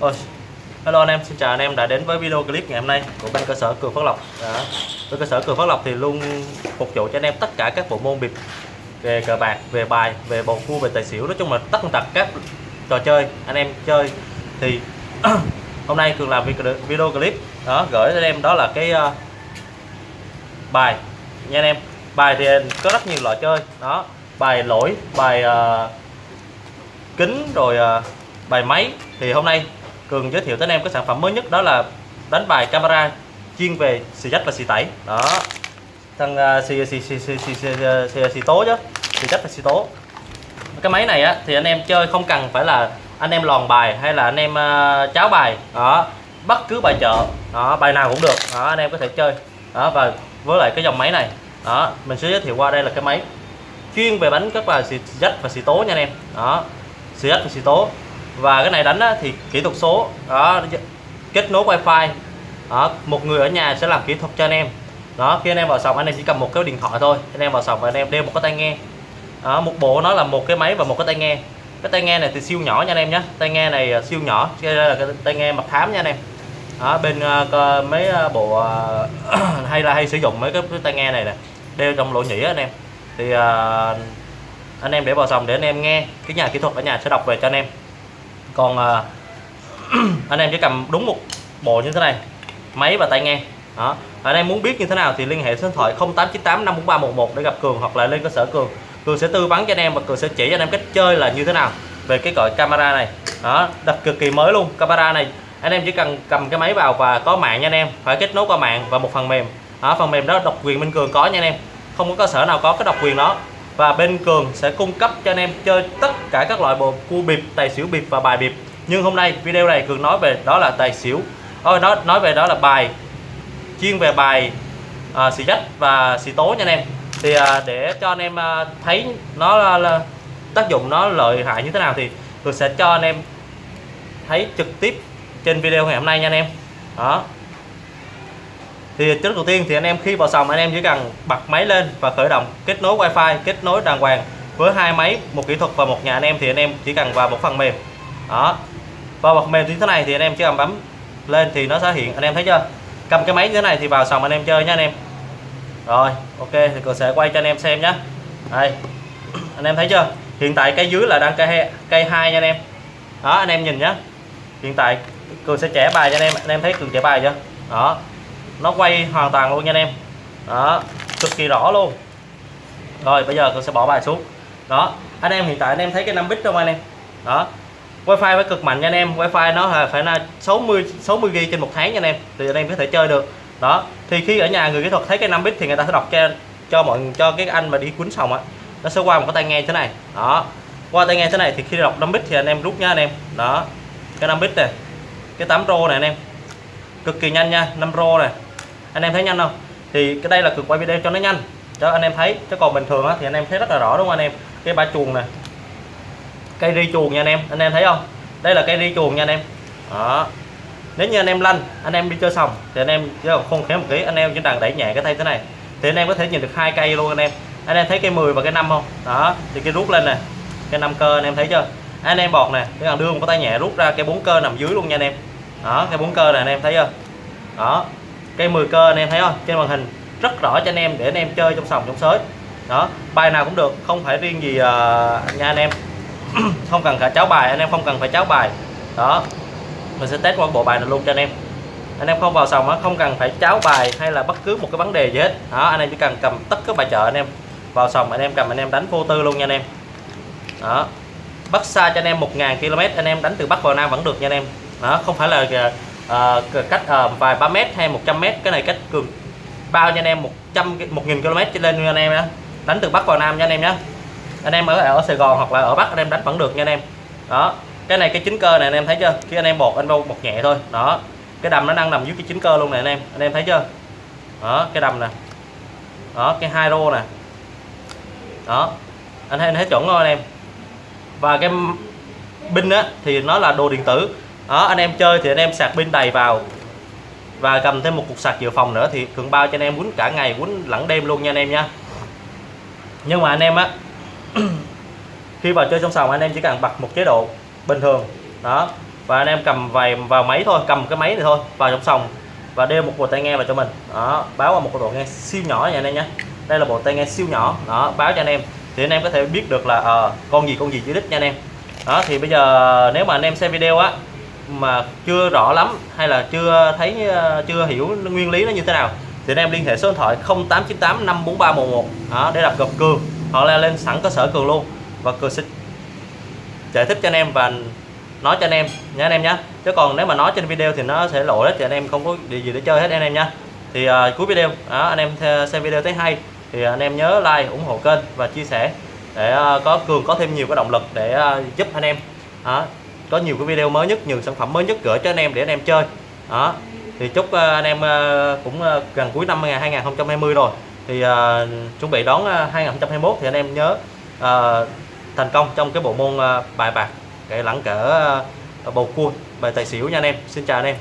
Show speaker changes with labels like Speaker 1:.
Speaker 1: Ôi, hello anh em, xin chào anh em đã đến với video clip ngày hôm nay của bên cơ sở Cường Phát Lộc. Đó. với cơ sở Cường Phát Lộc thì luôn phục vụ cho anh em tất cả các bộ môn bịp về cờ bạc, về bài, về bầu cua, về tài xỉu, nói chung là tất tật các trò chơi anh em chơi thì hôm nay Cường làm video clip đó gửi cho anh em đó là cái uh, bài nha anh em. Bài thì có rất nhiều loại chơi đó, bài lỗi, bài uh, kính rồi uh, bài máy thì hôm nay Cường giới thiệu tới anh em cái sản phẩm mới nhất đó là đánh bài camera chuyên về xì dách và xì tẩy. Đó. Thằng à, xì xì xì xì xì xì, xì, xì tố chứ xì dách và xì tố. Cái máy này á thì anh em chơi không cần phải là anh em lòn bài hay là anh em uh, cháo bài. Đó. Bất cứ bài chợ đó bài nào cũng được. Đó anh em có thể chơi. Đó và với lại cái dòng máy này đó mình sẽ giới thiệu qua đây là cái máy chuyên về bánh các bài xì dách và xì tố nha anh em. Đó. Xì dách và xì tố và cái này đánh á, thì kỹ thuật số đó kết nối wifi. Đó, một người ở nhà sẽ làm kỹ thuật cho anh em. Đó khi anh em vào sòng anh em chỉ cầm một cái điện thoại thôi. Anh em vào sòng và anh em đeo một cái tai nghe. Đó, một bộ nó là một cái máy và một cái tai nghe. Cái tai nghe này thì siêu nhỏ nha anh em nhé. Tai nghe này à, siêu nhỏ đây là cái tai nghe mặt thám nha anh em. Đó, bên uh, mấy à, bộ uh, hay là hay sử dụng mấy cái, cái tai nghe này nè đeo trong lỗ nhĩ anh em. Thì uh, anh em để vào sòng để anh em nghe. Cái nhà kỹ thuật ở nhà sẽ đọc về cho anh em còn à, anh em chỉ cầm đúng một bộ như thế này máy và tay nghe. Đó. Anh em muốn biết như thế nào thì liên hệ số điện thoại 0898 54311 để gặp Cường hoặc là lên cơ sở Cường. Cường sẽ tư vấn cho anh em và Cường sẽ chỉ cho anh em cách chơi là như thế nào về cái gọi camera này. Đó đặt cực kỳ mới luôn camera này. Anh em chỉ cần cầm cái máy vào và có mạng nha anh em phải kết nối qua mạng và một phần mềm. Đó, phần mềm đó độc quyền minh Cường có nha anh em không có cơ sở nào có cái độc quyền đó và bên Cường sẽ cung cấp cho anh em chơi tất cả các loại bộ cua bịp, tài xỉu bịp và bài bịp. Nhưng hôm nay video này Cường nói về đó là tài xỉu. Ôi nói nói về đó là bài chuyên về bài à, xì dách và xì tố nha anh em. Thì à, để cho anh em à, thấy nó là, là tác dụng nó lợi hại như thế nào thì Cường sẽ cho anh em thấy trực tiếp trên video ngày hôm nay nha anh em. Đó, thì trước đầu tiên thì anh em khi vào sòng, anh em chỉ cần bật máy lên và khởi động, kết nối wifi, kết nối đàng hoàng với hai máy, một kỹ thuật và một nhà anh em thì anh em chỉ cần vào một phần mềm. Đó. Vào phần mềm như thế này thì anh em chỉ cần bấm lên thì nó sẽ hiện. Anh em thấy chưa? Cầm cái máy như thế này thì vào sòng anh em chơi nha anh em. Rồi, ok, thì cường sẽ quay cho anh em xem nhé đây. Anh em thấy chưa? Hiện tại cây dưới là đang cây cây hai nha anh em. Đó, anh em nhìn nhé hiện tại cường sẽ trẻ bài cho anh em. Anh em thấy cường trẻ bài chưa? Đó nó quay hoàn toàn luôn nha anh em. Đó, cực kỳ rõ luôn. Rồi, bây giờ tôi sẽ bỏ bài xuống. Đó, anh em hiện tại anh em thấy cái 5 bit không anh em? Đó, wifi phải cực mạnh nha anh em. Wifi nó là phải là 60 60 g trên một tháng nha anh em. Thì anh em có thể chơi được. Đó, thì khi ở nhà người kỹ thuật thấy cái 5 bit thì người ta sẽ đọc cho cho mọi, cho cái anh mà đi quýnh xong á. Nó sẽ qua một cái tai nghe thế này. Đó, qua tai nghe thế này thì khi đọc 5 bit thì anh em rút nha anh em. Đó, cái 5 bit này, cái 8 pro này anh em cực kỳ nhanh nha 5 rô này. Anh em thấy nhanh không? Thì cái đây là cực quay video cho nó nhanh. Cho anh em thấy chứ còn bình thường á, thì anh em thấy rất là rõ đúng không anh em? Cái ba chuồng này. Cây ri chuồng nha anh em anh em thấy không? Đây là cây ri chuồng nha anh em. Đó. Nếu như anh em lanh anh em đi chơi xong thì anh em chứ không khéo một tí anh em chỉ cần đẩy nhẹ cái tay thế này. Thì anh em có thể nhìn được hai cây luôn anh em. Anh em thấy cây 10 và cái năm không? Đó thì cái rút lên nè cái năm cơ anh em thấy chưa? Anh em bọt nè cái cần đưa một cái tay nhẹ rút ra cái bốn cơ nằm dưới luôn nha anh em đó cây bốn cơ này anh em thấy chưa đó cây 10 cơ anh em thấy không trên màn hình rất rõ cho anh em để anh em chơi trong sòng trong sới đó bài nào cũng được không phải riêng gì uh, nha anh em không cần phải cháo bài anh em không cần phải cháo bài đó mình sẽ test qua bộ bài này luôn cho anh em anh em không vào sòng không cần phải cháo bài hay là bất cứ một cái vấn đề gì hết đó anh em chỉ cần cầm tất các bài chợ anh em vào sòng anh em cầm anh em đánh vô tư luôn nha anh em đó bắt xa cho anh em 1.000 km anh em đánh từ bắc vào nam vẫn được nha anh em đó không phải là uh, cách uh, vài ba mét hay 100 mét. Cái này cách cường bao cho anh em? 100 1.000 km trở lên nha anh em nhé đánh từ bắc vào nam nha anh em nhé anh em ở ở Sài Gòn hoặc là ở Bắc anh em đánh vẫn được nha anh em. Đó. Cái này cái chính cơ này anh em thấy chưa? Khi anh em bột anh bột nhẹ thôi. Đó. Cái đầm nó đang nằm dưới cái chính cơ luôn này anh em. Anh em thấy chưa? Đó cái đầm nè. Đó cái hai rô nè. Đó. Anh thấy anh thấy chuẩn không anh em? Và cái pin á thì nó là đồ điện tử đó anh em chơi thì anh em sạc pin đầy vào và cầm thêm một cục sạc dự phòng nữa thì cường bao cho anh em quýnh cả ngày quýnh lẫn đêm luôn nha anh em nha nhưng mà anh em á khi vào chơi trong sòng anh em chỉ cần bật một chế độ bình thường đó và anh em cầm vài vào máy thôi cầm cái máy này thôi vào trong sòng và đeo một bộ tai nghe vào cho mình đó báo qua một bộ bộ nghe siêu nhỏ nha anh em nhé đây là bộ tai nghe siêu nhỏ đó báo cho anh em thì anh em có thể biết được là à, con gì con gì dưới đích nha anh em đó thì bây giờ nếu mà anh em xem video á mà chưa rõ lắm hay là chưa thấy ờ, chưa hiểu nguyên lý nó như thế nào thì anh em liên hệ số điện thoại 0898 54311 đó, để đặt cọc cường hoặc là lên sẵn cơ sở cường luôn và cường sẽ giải thích cho anh em và nói cho anh em nha anh em nhé chứ còn nếu mà nói trên video thì nó sẽ lộ hết thì anh em không có gì để chơi hết anh em nha. Thì uh, cuối video đó, anh em xem video thấy hay thì anh em nhớ like ủng hộ kênh và chia sẻ để uh, có cường có thêm nhiều cái động lực để uh, giúp anh em. Đó, có nhiều cái video mới nhất nhiều sản phẩm mới nhất gửi cho anh em để anh em chơi. Đó. Thì chúc ờ, anh em ờ, cũng ờ, gần cuối năm 2020 rồi. Thì uh, chuẩn bị đón 2021 thì anh em nhớ uh, thành công trong cái bộ môn uh, bài bạc cái lẳng cỡ uh, bầu cua bài tài xỉu nha anh em. Xin chào anh em.